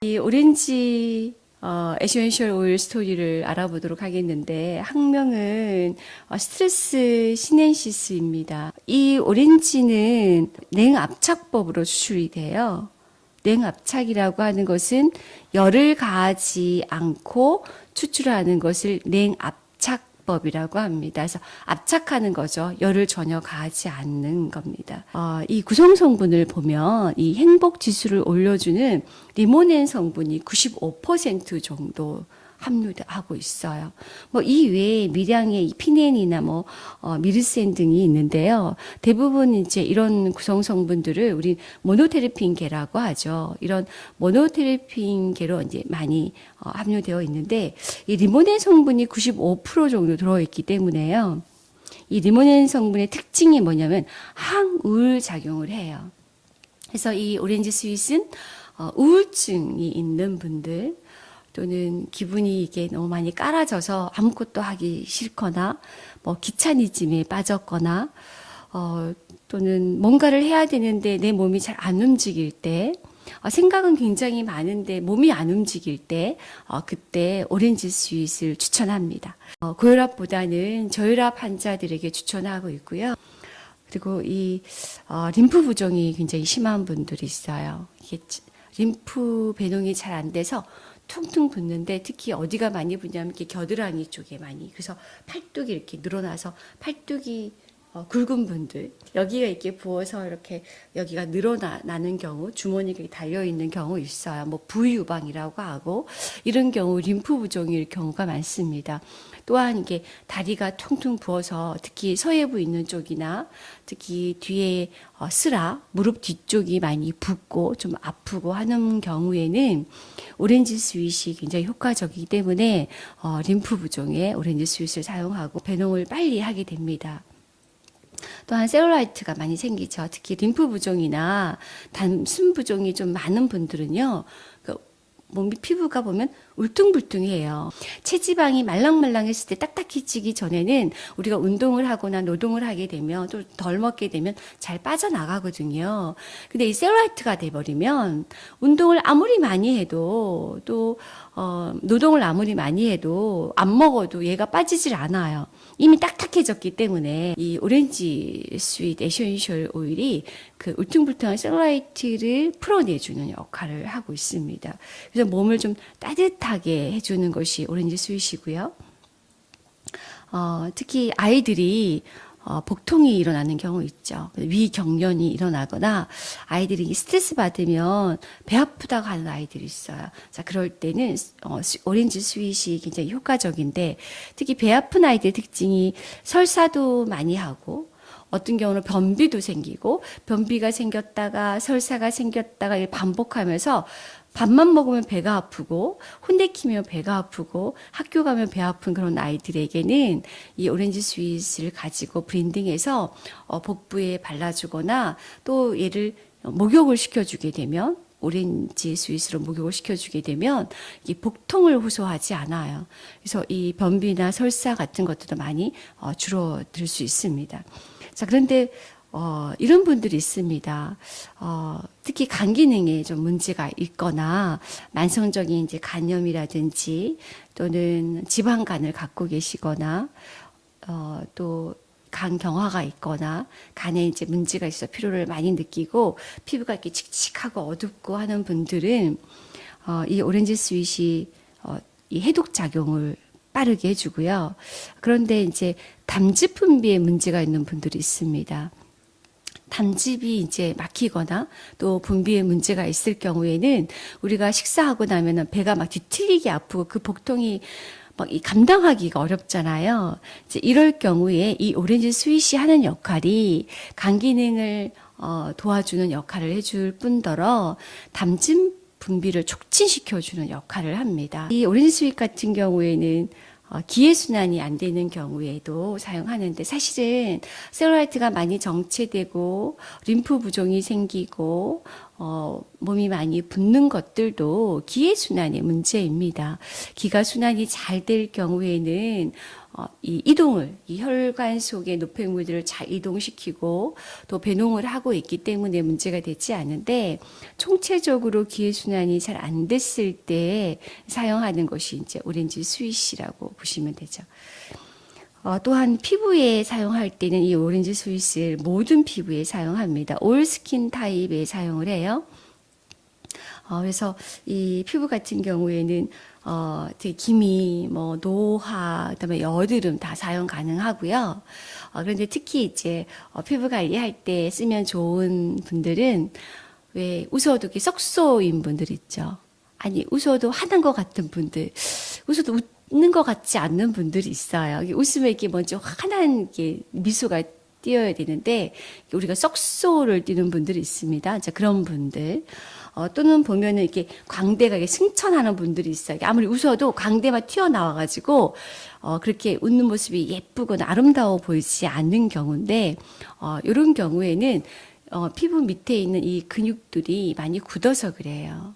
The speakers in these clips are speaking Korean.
이 오렌지 어, essential oil 스토리를 알아보도록 하겠는데 학명은 어, Citrus sinensis입니다. 이 오렌지는 냉압착법으로 추출이 돼요. 냉압착이라고 하는 것은 열을 가하지 않고 추출하는 것을 냉압착법이라고 합니다. 그래서 압착하는 거죠. 열을 전혀 가하지 않는 겁니다. 어, 이 구성 성분을 보면 이 행복 지수를 올려주는 리모넨 성분이 95% 정도 함유하고 있어요. 뭐 이 외에 미량의 피넨이나 뭐 어, 미르센 등이 있는데요. 대부분 이제 이런 구성 성분들을 우리 모노테르핀계라고 하죠. 이런 모노테르핀계로 이제 많이 어, 함유되어 있는데 이 리모넨 성분이 95% 정도 들어있기 때문에요. 이 리모넨 성분의 특징이 뭐냐면 항우울 작용을 해요. 그래서 이 오렌지 sweet은 어, 우울증이 있는 분들 또는 기분이 이게 너무 많이 깔아져서 아무것도 하기 싫거나 뭐 귀차니즘에 빠졌거나 어, 또는 뭔가를 해야 되는데 내 몸이 잘 안 움직일 때 어, 생각은 굉장히 많은데 몸이 안 움직일 때 어, 그때 오렌지 sweet을 추천합니다. 어, 고혈압보다는 저혈압 환자들에게 추천하고 있고요. 그리고 이 어, 림프 부종이 굉장히 심한 분들이 있어요. 이게 림프 배농이 잘 안 돼서 퉁퉁 붓는데 특히 어디가 많이 붓냐면 이렇게 겨드랑이 쪽에 많이. 그래서 팔뚝이 이렇게 늘어나서 팔뚝이 어, 굵은 분들 여기가 이렇게 부어서 이렇게 여기가 늘어나는 경우 주머니가 달려 있는 경우 있어요. 뭐 부유방이라고 하고 이런 경우 림프 부종일 경우가 많습니다. 또한 이게 다리가 퉁퉁 부어서 특히 서혜부 있는 쪽이나 특히 뒤에 어, 슬와 무릎 뒤쪽이 많이 붓고 좀 아프고 하는 경우에는 오렌지 sweet이 굉장히 효과적이기 때문에 어, 림프 부종에 오렌지 sweet을 사용하고 배농을 빨리 하게 됩니다. 또한 셀룰라이트가 많이 생기죠. 특히 림프 부종이나 단순 부종이 좀 많은 분들은요. 그 몸이 피부가 보면 울퉁불퉁해요. 체지방이 말랑말랑했을 때 딱딱해지기 전에는 우리가 운동을 하거나 노동을 하게 되면 또 덜 먹게 되면 잘 빠져나가거든요. 근데 이 셀룰라이트가 돼버리면 운동을 아무리 많이 해도 또 어, 노동을 아무리 많이 해도 안 먹어도 얘가 빠지질 않아요. 이미 딱딱해졌기 때문에 이 오렌지 스윗 에센셜 오일이 그 울퉁불퉁한 셀룰라이트를 풀어내주는 역할을 하고 있습니다. 그래서 몸을 좀 따뜻하게 해주는 것이 오렌지 sweet이고요. 어, 특히 아이들이 어, 복통이 일어나는 경우 있죠. 위경련이 일어나거나 아이들이 스트레스 받으면 배 아프다고 하는 아이들이 있어요. 자, 그럴 때는 어, 오렌지 sweet이 굉장히 효과적인데 특히 배 아픈 아이들 특징이 설사도 많이 하고 어떤 경우는 변비도 생기고 변비가 생겼다가 설사가 생겼다가 반복하면서 밥만 먹으면 배가 아프고 혼내키면 배가 아프고 학교 가면 배 아픈 그런 아이들에게는 이 오렌지 sweet을 가지고 블렌딩해서 어, 복부에 발라주거나 또 얘를 목욕을 시켜주게 되면 오렌지 sweet으로 목욕을 시켜주게 되면 이 복통을 호소하지 않아요. 그래서 이 변비나 설사 같은 것들도 많이 어, 줄어들 수 있습니다. 자 그런데 어, 이런 분들이 있습니다. 어, 특히 간 기능에 좀 문제가 있거나 만성적인 이제 간염이라든지 또는 지방간을 갖고 계시거나 어, 또 간경화가 있거나 간에 이제 문제가 있어 피로를 많이 느끼고 피부가 이렇게 칙칙하고 어둡고 하는 분들은 어, 이 오렌지 sweet이 어, 이 해독 작용을 빠르게 해주고요. 그런데 이제 담즙 분비에 문제가 있는 분들이 있습니다. 담즙이 이제 막히거나 또 분비에 문제가 있을 경우에는 우리가 식사하고 나면은 배가 막 뒤틀리게 아프고 그 복통이 막이 감당하기가 어렵잖아요. 이제 이럴 경우에 이 오렌지 sweet이 하는 역할이 간 기능을 어, 도와주는 역할을 해줄 뿐더러 담즙 분비를 촉진시켜주는 역할을 합니다. 이 오렌지 sweet 같은 경우에는 어, 기의 순환이 안 되는 경우에도 사용하는데 사실은 셀룰라이트가 많이 정체되고 림프 부종이 생기고 어, 몸이 많이 붓는 것들도 기의 순환의 문제입니다. 기가 순환이 잘 될 경우에는 어, 이 이동을 이 혈관 속의 노폐물들을 잘 이동시키고 또 배농을 하고 있기 때문에 문제가 되지 않은데 총체적으로 기의 순환이 잘 안 됐을 때 사용하는 것이 이제 오렌지 sweet이라고 보시면 되죠. 어, 또한 피부에 사용할 때는 이 오렌지 sweet을 모든 피부에 사용합니다. all skin type에 사용을 해요. 어, 그래서 이 피부 같은 경우에는 어, 되게 기미, 뭐 노화, 그다음에 여드름 다 사용 가능하고요. 어, 그런데 특히 이제 어, 피부 관리할 때 쓰면 좋은 분들은 왜 웃어도 썩소인 분들 있죠. 아니 웃어도 하는 것 같은 분들, 웃어도 웃 는 것 같지 않는 분들이 있어요. 이게 웃으면 이렇게 먼저 환한 이렇게 미소가 띄어야 되는데 우리가 썩소를 띄는 분들이 있습니다. 자 그런 분들. 어, 또는 보면은 이렇게 광대가 이렇게 승천하는 분들이 있어요. 아무리 웃어도 광대만 튀어나와가지고, 어, 그렇게 웃는 모습이 예쁘거나 아름다워 보이지 않는 경우인데, 어, 이런 경우에는, 어, 피부 밑에 있는 이 근육들이 많이 굳어서 그래요.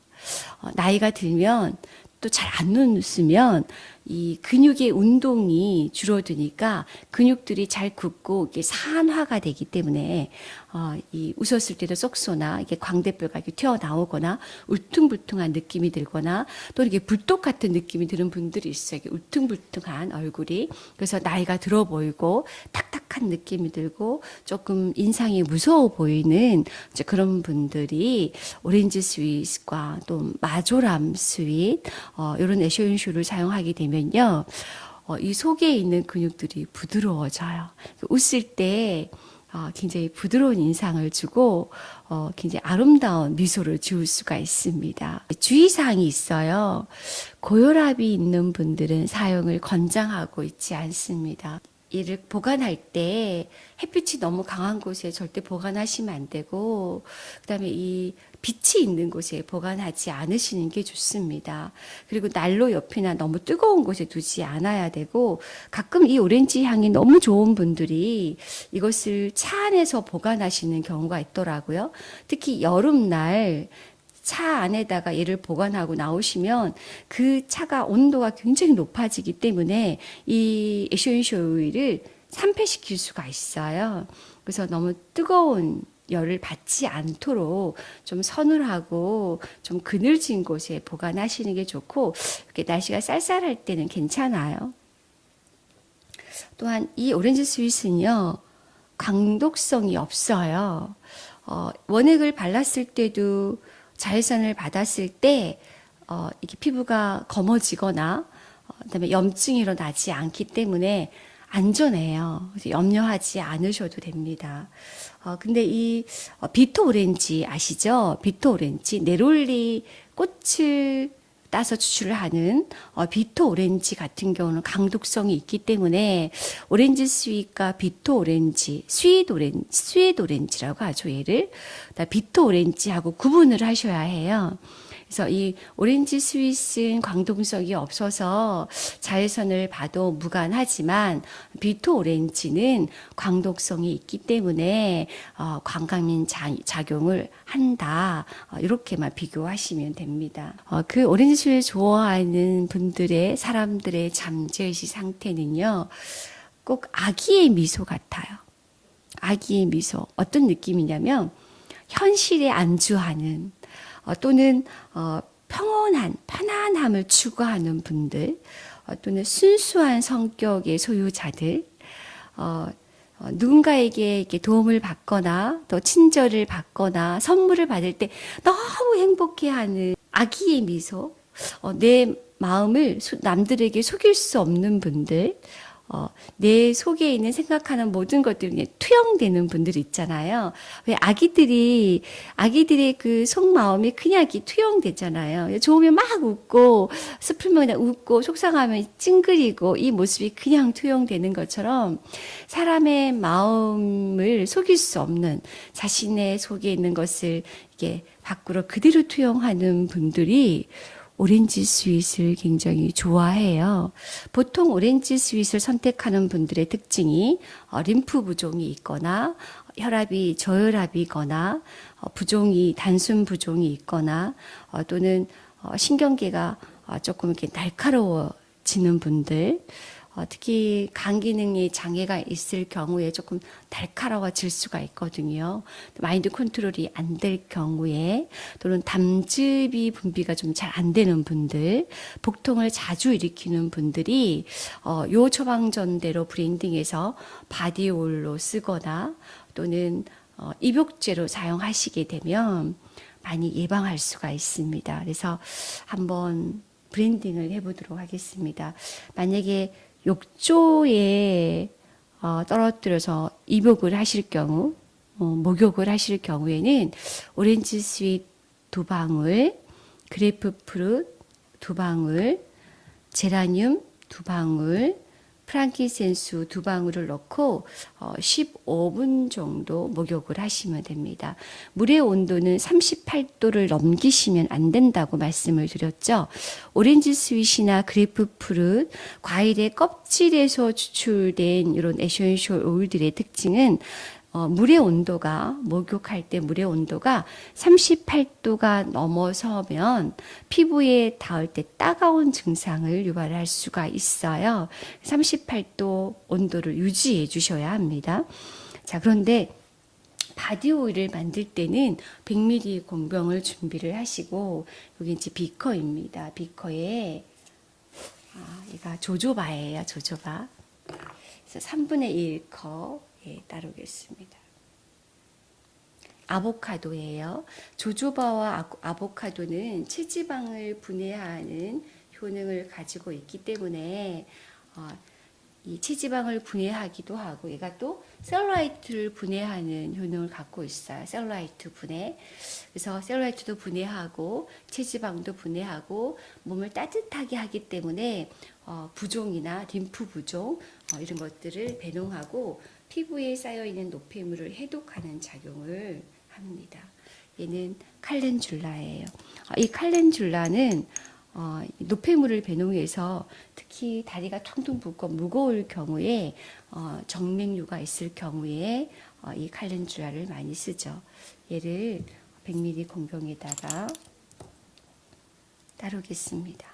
어, 나이가 들면 또 잘 안 웃으면 이 근육의 운동이 줄어드니까 근육들이 잘 굳고 이게 산화가 되기 때문에 어, 이 웃었을 때도 쏙쏘나 이게 광대뼈가 이렇게 튀어나오거나 울퉁불퉁한 느낌이 들거나 또 이렇게 불독 같은 느낌이 드는 분들이 있어요. 울퉁불퉁한 얼굴이 그래서 나이가 들어 보이고 탁탁한 느낌이 들고 조금 인상이 무서워 보이는 그런 분들이 오렌지 sweet과 또 marjoram sweet 어, 이런 에센스를 사용하게 되면요. 어, 이 속에 있는 근육들이 부드러워져요. 웃을 때 어, 굉장히 부드러운 인상을 주고 어, 굉장히 아름다운 미소를 지을 수가 있습니다. 주의사항이 있어요. 고혈압이 있는 분들은 사용을 권장하고 있지 않습니다. 이를 보관할 때 햇빛이 너무 강한 곳에 절대 보관하시면 안 되고 그다음에 이 빛이 있는 곳에 보관하지 않으시는 게 좋습니다. 그리고 난로 옆이나 너무 뜨거운 곳에 두지 않아야 되고 가끔 이 오렌지 향이 너무 좋은 분들이 이것을 차 안에서 보관하시는 경우가 있더라고요. 특히 여름날 차 안에다가 얘를 보관하고 나오시면 그 차가 온도가 굉장히 높아지기 때문에 이 에쇼인쇼 오일을 산패시킬 수가 있어요. 그래서 너무 뜨거운 열을 받지 않도록 좀 서늘하고 좀 그늘진 곳에 보관하시는 게 좋고 이렇게 날씨가 쌀쌀할 때는 괜찮아요. 또한 이 오렌지 sweet은요 광독성이 없어요. 어, 원액을 발랐을 때도 자외선을 받았을 때 어, 이게 피부가 검어지거나 어, 그다음에 염증이 일어나지 않기 때문에 안전해요. 염려하지 않으셔도 됩니다. 어, 근데 이 어, bitter 오렌지 아시죠? bitter 오렌지 neroli 꽃을 따서 추출을 하는 어, bitter 오렌지 같은 경우는 광독성이 있기 때문에 오렌지 sweet과 bitter 오렌지, sweet 오렌 sweet 오렌지라고 하죠 얘를. bitter 오렌지하고 구분을 하셔야 해요. 그래서 이 오렌지 sweet은 광독성이 없어서 자외선을 받아도 무관하지만 bitter 오렌지는 광독성이 있기 때문에 어, 광감작 작용을 한다. 어, 이렇게만 비교하시면 됩니다. 어, 그 오렌지 sweet 좋아하는 분들의 사람들의 잠재의식 상태는요. 꼭 아기의 미소 같아요. 아기의 미소. 어떤 느낌이냐면 현실에 안주하는 어, 또는 어, 평온한 편안함을 추구하는 분들 어, 또는 순수한 성격의 소유자들 어, 어, 누군가에게 도움을 받거나 또 친절을 받거나 선물을 받을 때 너무 행복해하는 아기의 미소 어, 내 마음을 남들에게 속일 수 없는 분들 어, 내 속에 있는 생각하는 모든 것들이 투영되는 분들 있잖아요. 왜 아기들이, 아기들의 그 속마음이 그냥 이렇게 투영되잖아요. 좋으면 막 웃고, 슬프면 그냥 웃고, 속상하면 찡그리고, 이 모습이 그냥 투영되는 것처럼 사람의 마음을 속일 수 없는 자신의 속에 있는 것을 이게 밖으로 그대로 투영하는 분들이 오렌지 sweet을 굉장히 좋아해요. 보통 오렌지 sweet을 선택하는 분들의 특징이 어, 림프 부종이 있거나 혈압이 저혈압이거나 어, 부종이 단순 부종이 있거나 어, 또는 신경계가 조금 이렇게 날카로워지는 분들 어, 특히 간 기능에 장애가 있을 경우에 조금 날카로워질 수가 있거든요. 마인드 컨트롤이 안 될 경우에 또는 담즙이 분비가 좀 잘 안 되는 분들, 복통을 자주 일으키는 분들이 어, 요 처방전대로 블렌딩해서 body 오일로 쓰거나 또는 어, 입욕제로 사용하시게 되면 많이 예방할 수가 있습니다. 그래서 한번 블렌딩을 해보도록 하겠습니다. 만약에 욕조에 어, 떨어뜨려서 입욕을 하실 경우, 어, 목욕을 하실 경우에는 오렌지 sweet 두 방울, 그레이프프루트 두 방울, 제라늄 두 방울, frankincense 두 방울을 넣고 어, 15분 정도 목욕을 하시면 됩니다. 물의 온도는 38도를 넘기시면 안 된다고 말씀을 드렸죠. 오렌지 sweet이나 grapefruit, 과일의 껍질에서 추출된 이런 essential 오일들의 특징은 어, 물의 온도가 목욕할 때 물의 온도가 38도가 넘어서면 피부에 닿을 때 따가운 증상을 유발할 수가 있어요. 38도 온도를 유지해 주셔야 합니다. 자, 그런데 body 오일을 만들 때는 100ml 공병을 준비를 하시고 여기 이제 비커입니다. 비커에 아, 얘가 조조바예요. 조조바. 그래서 3분의 1컵 예, 따르겠습니다. 아보카도예요. 조조바와 아보카도는 체지방을 분해하는 효능을 가지고 있기 때문에 어, 이 체지방을 분해하기도 하고 얘가 또 셀룰라이트를 분해하는 효능을 갖고 있어요. 셀룰라이트 분해. 그래서 셀룰라이트도 분해하고 체지방도 분해하고 몸을 따뜻하게 하기 때문에 어, 부종이나 림프 부종 어, 이런 것들을 배농하고 피부에 쌓여 있는 노폐물을 해독하는 작용을 합니다. 얘는 칼렌줄라예요. 어, 이 칼렌줄라는 어, 노폐물을 배농해서 특히 다리가 퉁퉁 붓고 무거울 경우에 어, 정맥류가 있을 경우에 어, 이 칼렌줄라를 많이 쓰죠. 얘를 100ml 공병에다가 따르겠습니다.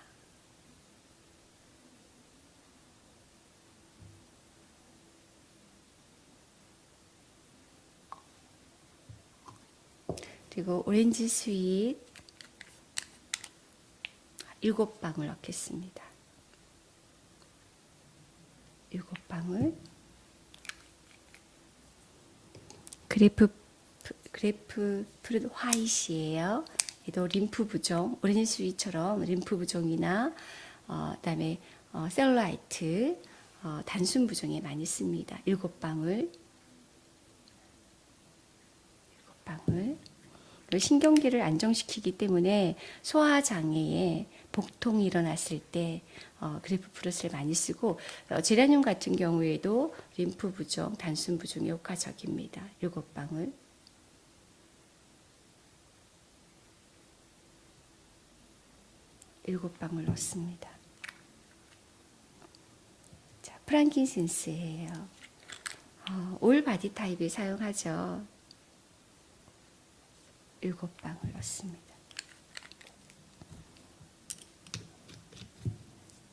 그리고 오렌지 sweet 일곱 방울 넣겠습니다. 일곱 방울 grape grapefruit white예요. 얘도 림프 부종, 오렌지 sweet처럼 림프 부종이나 어, 그다음에 어, 셀룰라이트 어, 단순 부종에 많이 씁니다. 일곱 방울 일곱 방울 신경계를 안정시키기 때문에 소화 장애에 복통이 일어났을 때 어, grapefruit를 많이 쓰고 어, 제라늄 같은 경우에도 림프 부종, 단순 부종에 효과적입니다. 일곱 방울. 일곱 방울 넣습니다. 자, frankincense예요. 어, all body type에 사용하죠. 일곱 방울 넣습니다.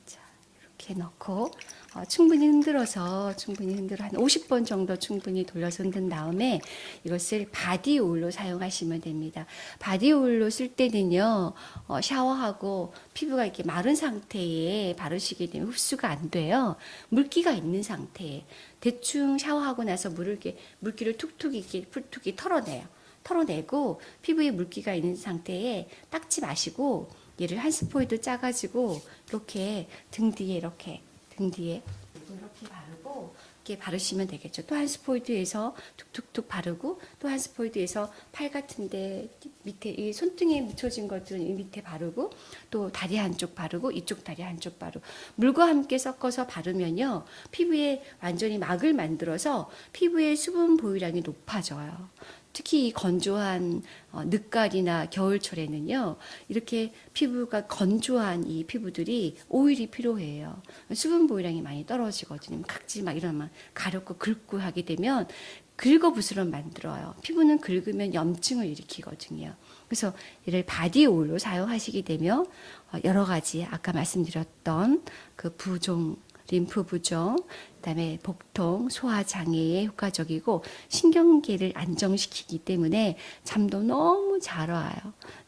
자, 이렇게 넣고 어, 충분히 흔들어서 충분히 흔들어 한 50번 정도 충분히 돌려서 흔든 다음에 이것을 body 오일로 사용하시면 됩니다. body 오일로 쓸 때는요 어, 샤워하고 피부가 이렇게 마른 상태에 바르시게 되면 흡수가 안 돼요. 물기가 있는 상태에 대충 샤워하고 나서 물을 이렇게 물기를 툭툭 이렇게 풀툭이 털어내요. 털어내고 피부에 물기가 있는 상태에 닦지 마시고 얘를 한 스포이드 짜가지고 이렇게 등 뒤에 이렇게 등 뒤에 이렇게 바르고 이렇게 바르시면 되겠죠. 또 한 스포이드에서 툭툭툭 바르고 또 한 스포이드에서 팔 같은데 밑에 이 손등에 묻혀진 것들은 이 밑에 바르고 또 다리 한쪽 바르고 이쪽 다리 한쪽 바르고 물과 함께 섞어서 바르면요 피부에 완전히 막을 만들어서 피부의 수분 보유량이 높아져요. 특히 이 건조한 어, 늦가을이나 겨울철에는요, 이렇게 피부가 건조한 이 피부들이 오일이 필요해요. 수분 보유량이 많이 떨어지거든요. 각질 막 이러면 가렵고 긁고 하게 되면 긁어 부스럼 만들어요. 피부는 긁으면 염증을 일으키거든요. 그래서 이를 body 오일로 사용하시게 되면 어, 여러 가지 아까 말씀드렸던 그 부종 림프 부종, 그다음에 복통, 소화 장애에 효과적이고 신경계를 안정시키기 때문에 잠도 너무 잘 와요.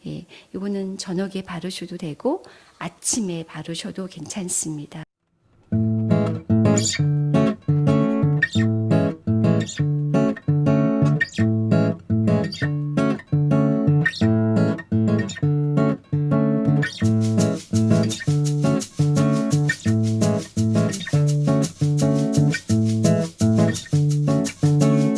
예, 이거는 저녁에 바르셔도 되고 아침에 바르셔도 괜찮습니다.